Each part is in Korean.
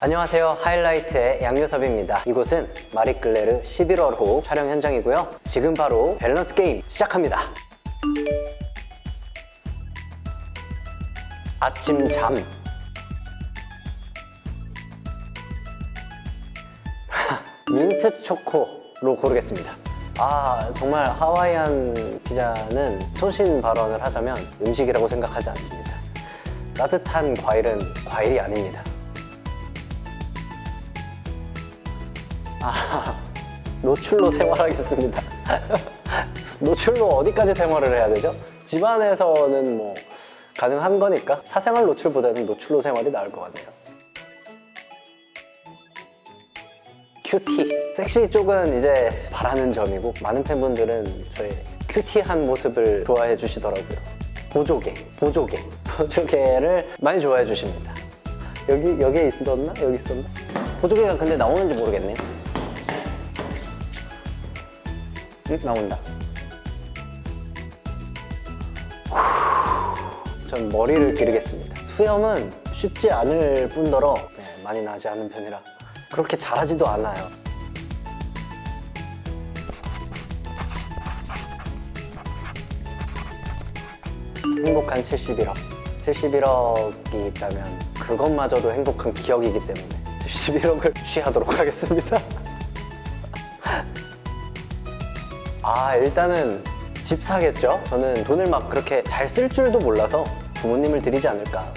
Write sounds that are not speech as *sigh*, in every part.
안녕하세요. 하이라이트의 양요섭입니다. 이곳은 마리끌레르 11월호 촬영 현장이고요. 지금 바로 밸런스 게임 시작합니다. 아침 잠. *laughs* 민트 초코로 고르겠습니다. 아 정말 하와이안 피자는 소신 발언을 하자면 음식이라고 생각하지 않습니다. 따뜻한 과일은 과일이 아닙니다 아, 노출로 생활하겠습니다. *laughs* 노출로 어디까지 생활을 해야 되죠? 집안에서는 뭐 가능한 거니까 사생활 노출보다는 노출로 생활이 나을 것 같네요. 큐티. 섹시 쪽은 이제 바라는 점이고 많은 팬분들은 저의 큐티한 모습을 좋아해 주시더라고요. 보조개, 보조개, *laughs* 보조개를 많이 좋아해 주십니다. 여기, 여기에 있었나? 여기 있었나? 보조개가 근데 나오는지 모르겠네요. 나온다. 전 머리를 기르겠습니다. 수염은 쉽지 않을 뿐더러 네, 많이 나지 않은 편이라 그렇게 잘하지도 않아요. 행복한 71억. 71억이 있다면 그것마저도 행복한 기억이기 때문에 71억을 취하도록 하겠습니다. *laughs* 아 일단은 집 사겠죠? 저는 돈을 막 그렇게 잘 쓸 줄도 몰라서 부모님을 드리지 않을까.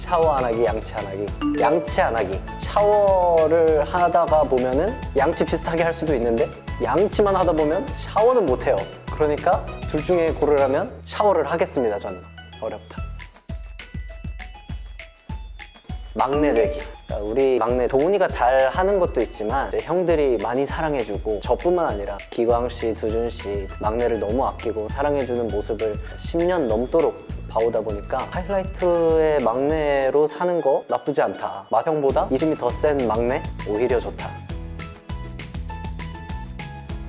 샤워 안 하기, 양치 안 하기. 양치 안 하기. 샤워를 하다가 보면은 양치 비슷하게 할 수도 있는데 양치만 하다 보면 샤워는 못 해요. 그러니까 둘 중에 고르라면 샤워를 하겠습니다 저는. 어렵다 막내 되기. 그러니까 우리 막내 도훈이가 잘 하는 것도 있지만 형들이 많이 사랑해주고 저뿐만 아니라 기광 씨, 두준 씨 막내를 너무 아끼고 사랑해주는 모습을 10년 넘도록 봐오다 보니까 하이라이트의 막내로 사는 거 나쁘지 않다. 마형보다 이름이 더 센 막내? 오히려 좋다.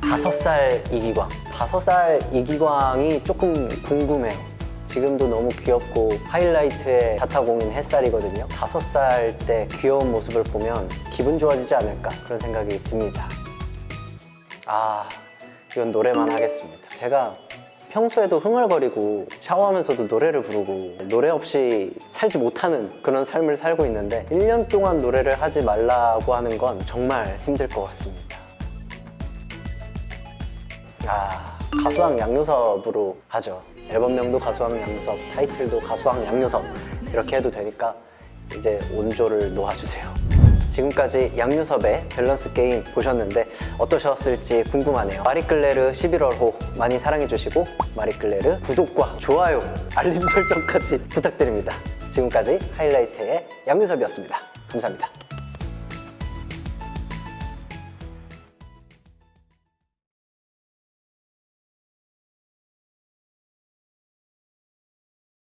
다섯 살 이기광. 다섯 살 이기광이 조금 궁금해요 지금도 너무 귀엽고 하이라이트의 자타공인 햇살이거든요. 다섯 살 때 귀여운 모습을 보면 기분 좋아지지 않을까 그런 생각이 듭니다. 아 이건 노래만 하겠습니다. 제가 평소에도 흥얼거리고 샤워하면서도 노래를 부르고 노래 없이 살지 못하는 그런 삶을 살고 있는데 1년 동안 노래를 하지 말라고 하는 건 정말 힘들 것 같습니다. 아 가수왕 양요섭으로 하죠. 앨범명도 가수왕 양요섭 타이틀도 가수왕 양요섭. 이렇게 해도 되니까 이제 온조를 놓아주세요. 지금까지 양요섭의 밸런스 게임 보셨는데 어떠셨을지 궁금하네요. 마리끌레르 11월호 많이 사랑해주시고 마리끌레르 구독과 좋아요 알림 설정까지 부탁드립니다. 지금까지 하이라이트의 양요섭이었습니다. 감사합니다